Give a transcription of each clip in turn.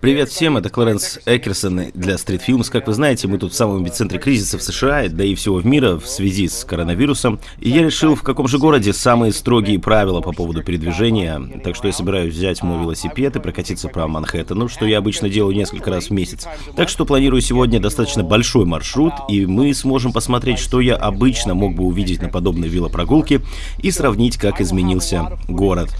Привет всем, это Кларенс Экерсон для Street Films. Как вы знаете, мы тут в самом эпицентре кризиса в США, да и всего в мира в связи с коронавирусом. И я решил, в каком же городе самые строгие правила по поводу передвижения. Так что я собираюсь взять мой велосипед и прокатиться по Манхэттену, что я обычно делаю несколько раз в месяц. Так что планирую сегодня достаточно большой маршрут, и мы сможем посмотреть, что я обычно мог бы увидеть на подобной велопрогулке и сравнить, как изменился город.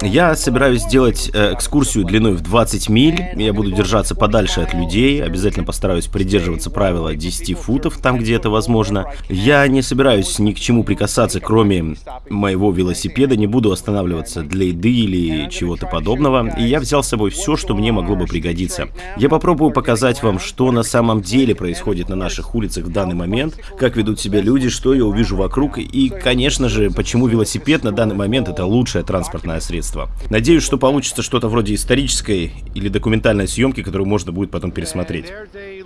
Я собираюсь сделать э, экскурсию длиной в 20 миль. Я буду держаться подальше от людей. Обязательно постараюсь придерживаться правила 10 футов там, где это возможно. Я не собираюсь ни к чему прикасаться, кроме моего велосипеда. Не буду останавливаться для еды или чего-то подобного. И я взял с собой все, что мне могло бы пригодиться. Я попробую показать вам, что на самом деле происходит на наших улицах в данный момент, как ведут себя люди, что я увижу вокруг. И, конечно же, почему велосипед на данный момент это лучшее транспортное средство средства. Надеюсь, что получится что-то вроде исторической или документальной съемки, которую можно будет потом пересмотреть.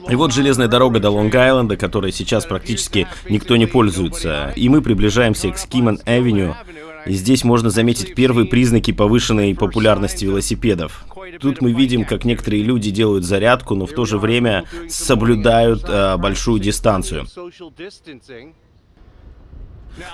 И вот железная дорога до Лонг-Айленда, которой сейчас практически никто не пользуется. И мы приближаемся к Скиман-авеню. И здесь можно заметить первые признаки повышенной популярности велосипедов. Тут мы видим, как некоторые люди делают зарядку, но в то же время соблюдают э, большую дистанцию.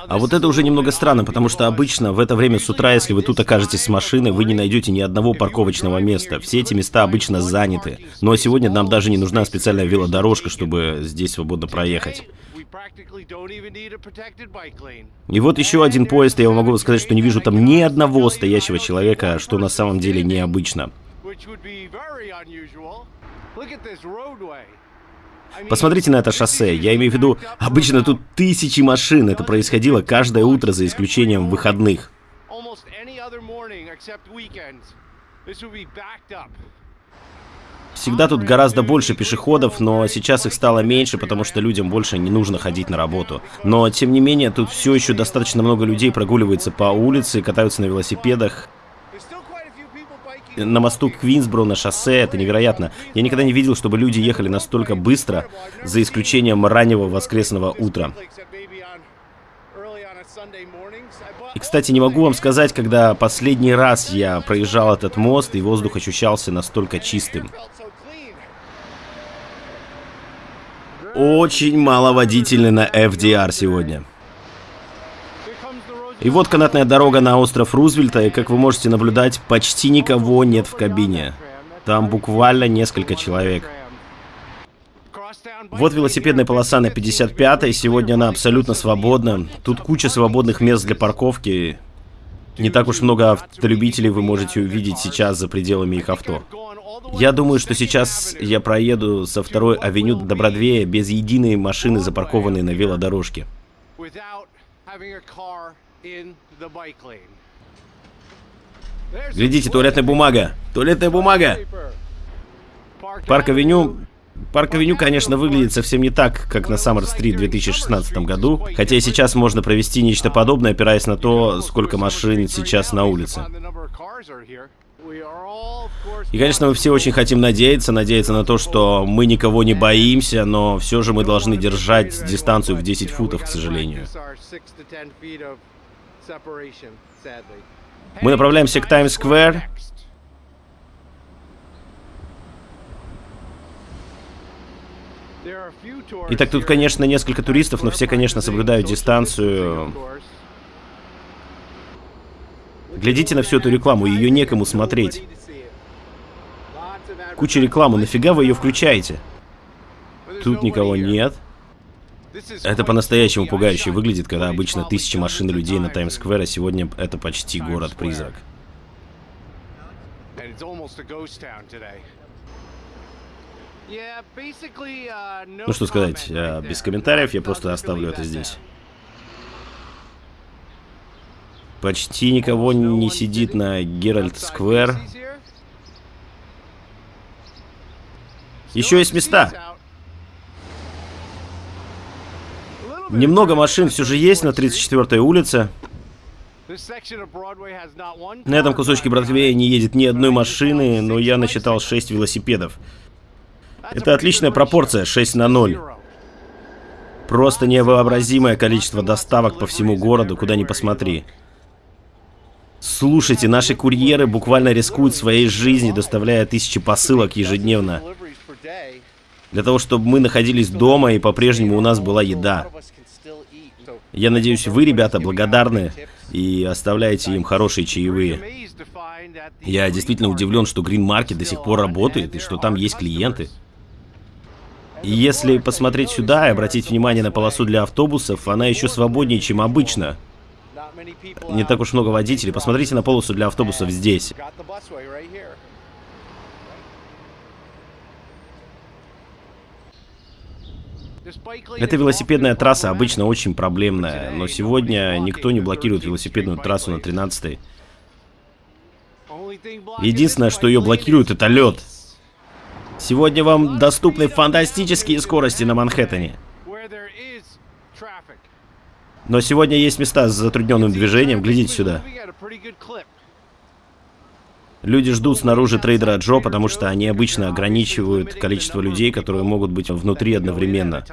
А вот это уже немного странно, потому что обычно в это время с утра, если вы тут окажетесь с машиной, вы не найдете ни одного парковочного места. Все эти места обычно заняты. Но сегодня нам даже не нужна специальная велодорожка, чтобы здесь свободно проехать. И вот еще один поезд, и я могу сказать, что не вижу там ни одного стоящего человека, что на самом деле необычно. Посмотрите на это шоссе. Я имею в виду, обычно тут тысячи машин. Это происходило каждое утро, за исключением выходных. Всегда тут гораздо больше пешеходов, но сейчас их стало меньше, потому что людям больше не нужно ходить на работу. Но, тем не менее, тут все еще достаточно много людей прогуливается по улице, катаются на велосипедах на мосту Квинсбро, на шоссе, это невероятно. Я никогда не видел, чтобы люди ехали настолько быстро, за исключением раннего воскресного утра. И, кстати, не могу вам сказать, когда последний раз я проезжал этот мост, и воздух ощущался настолько чистым. Очень мало водителей на FDR сегодня. И вот канатная дорога на остров Рузвельта, и как вы можете наблюдать, почти никого нет в кабине. Там буквально несколько человек. Вот велосипедная полоса на 55-й, сегодня она абсолютно свободна. Тут куча свободных мест для парковки. Не так уж много автолюбителей вы можете увидеть сейчас за пределами их авто. Я думаю, что сейчас я проеду со второй авеню до Бродвея без единой машины, запаркованной на велодорожке. Глядите, туалетная бумага. Туалетная бумага. Парк-авеню... Парк-авеню, конечно, выглядит совсем не так, как на Summer Streets в 2016 году, хотя и сейчас можно провести нечто подобное, опираясь на то, сколько машин сейчас на улице. И, конечно, мы все очень хотим надеяться, надеяться на то, что мы никого не боимся, но все же мы должны держать дистанцию в 10 футов, к сожалению. Мы направляемся к Таймс-сквер. Итак, тут, конечно, несколько туристов, но все, конечно, соблюдают дистанцию. Глядите на всю эту рекламу, ее некому смотреть. Куча рекламы, нафига вы ее включаете? Тут никого нет. Это по-настоящему пугающе выглядит, когда обычно тысячи машин и людей на Таймс-сквер, а сегодня это почти город-призрак. Ну что сказать, э, без комментариев я просто оставлю это здесь. Почти никого не сидит на Геральт-сквер. Еще есть места. Немного машин все же есть на 34-й улице. На этом кусочке Бродвея не едет ни одной машины, но я насчитал 6 велосипедов. Это отличная пропорция, 6 на 0. Просто невообразимое количество доставок по всему городу, куда ни посмотри. Слушайте, наши курьеры буквально рискуют своей жизнью, доставляя тысячи посылок ежедневно. Для того, чтобы мы находились дома и по-прежнему у нас была еда. Я надеюсь, вы, ребята, благодарны и оставляете им хорошие чаевые. Я действительно удивлен, что Green Market до сих пор работает и что там есть клиенты. Если посмотреть сюда и обратить внимание на полосу для автобусов, она еще свободнее, чем обычно. Не так уж много водителей. Посмотрите на полосу для автобусов здесь. Эта велосипедная трасса обычно очень проблемная, но сегодня никто не блокирует велосипедную трассу на 13-й. Единственное, что ее блокирует, это лед. Сегодня вам доступны фантастические скорости на Манхэттене. Но сегодня есть места с затрудненным движением, глядите сюда. Люди ждут снаружи трейдера Джо, потому что они обычно ограничивают количество людей, которые могут быть внутри одновременно.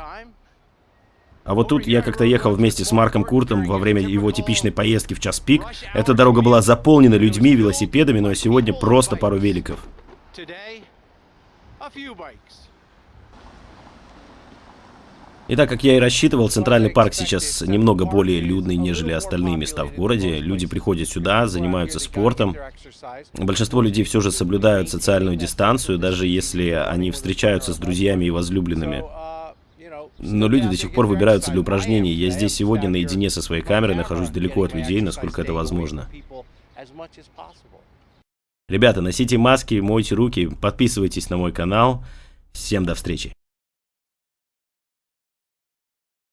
А вот тут я как-то ехал вместе с Марком Куртом во время его типичной поездки в час пик. Эта дорога была заполнена людьми, велосипедами, но сегодня просто пару великов. И так как я и рассчитывал, Центральный парк сейчас немного более людный, нежели остальные места в городе. Люди приходят сюда, занимаются спортом. Большинство людей все же соблюдают социальную дистанцию, даже если они встречаются с друзьями и возлюбленными. Но люди до сих пор выбираются для упражнений. Я здесь сегодня наедине со своей камерой, нахожусь далеко от людей, насколько это возможно. Ребята, носите маски, мойте руки, подписывайтесь на мой канал. Всем до встречи.